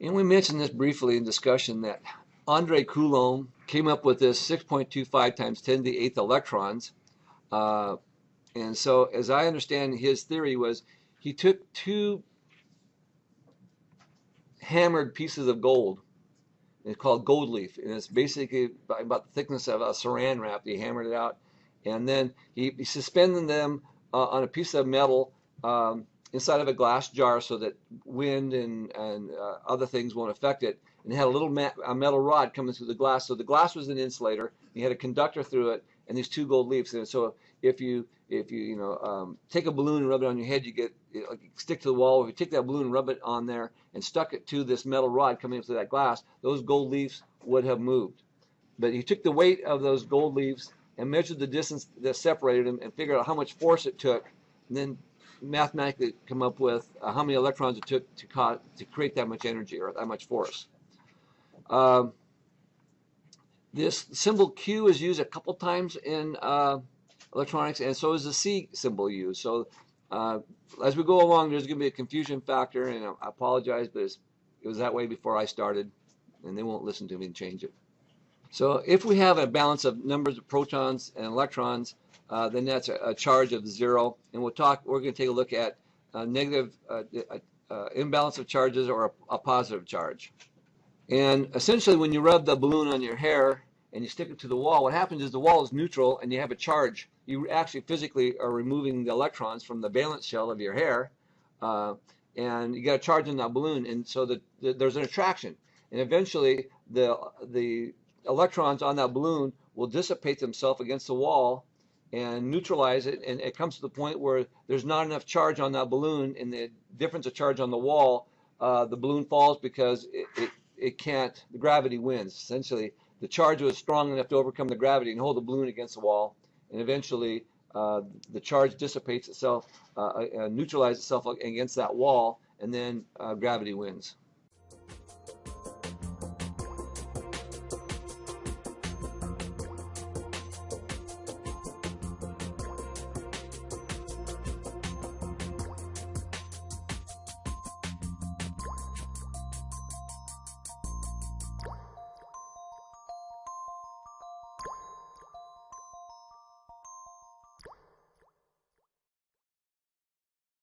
And we mentioned this briefly in discussion that Andre Coulomb came up with this 6.25 times 10 to the eighth electrons. Uh, and so, as I understand his theory was, he took two hammered pieces of gold. It's called gold leaf, and it's basically about the thickness of a saran wrap. He hammered it out, and then he, he suspended them uh, on a piece of metal um, inside of a glass jar so that wind and, and uh, other things won't affect it. And had a little a metal rod coming through the glass. So the glass was an insulator. He had a conductor through it and these two gold leaves. And so if you if you you know um, take a balloon and rub it on your head, you get you know, stick to the wall. If you take that balloon and rub it on there and stuck it to this metal rod coming into that glass, those gold leaves would have moved. But he took the weight of those gold leaves and measured the distance that separated them and figured out how much force it took, and then mathematically come up with uh, how many electrons it took to, to create that much energy or that much force. Um, this symbol Q is used a couple times in uh, electronics, and so is the C symbol used. So uh, as we go along, there's going to be a confusion factor, and I apologize, but it was that way before I started, and they won't listen to me and change it. So if we have a balance of numbers of protons and electrons, uh, then that's a, a, charge of zero. And we'll talk. We're going to take a look at a negative uh, uh, imbalance of charges or a, a, positive charge. And essentially, when you rub the balloon on your hair and you stick it to the wall, what happens is the wall is neutral and you have a charge. You actually physically are removing the electrons from the valence shell of your hair, uh, and you got a charge in that balloon, and so the, the, there's an attraction. And eventually, the the electrons on that balloon will dissipate themselves against the wall and neutralize it and it comes to the point where there's not enough charge on that balloon and the difference of charge on the wall uh, the balloon falls because it, it, it can't the gravity wins. Essentially the charge was strong enough to overcome the gravity and hold the balloon against the wall and eventually uh, the charge dissipates itself uh, uh neutralizes itself against that wall and then uh, gravity wins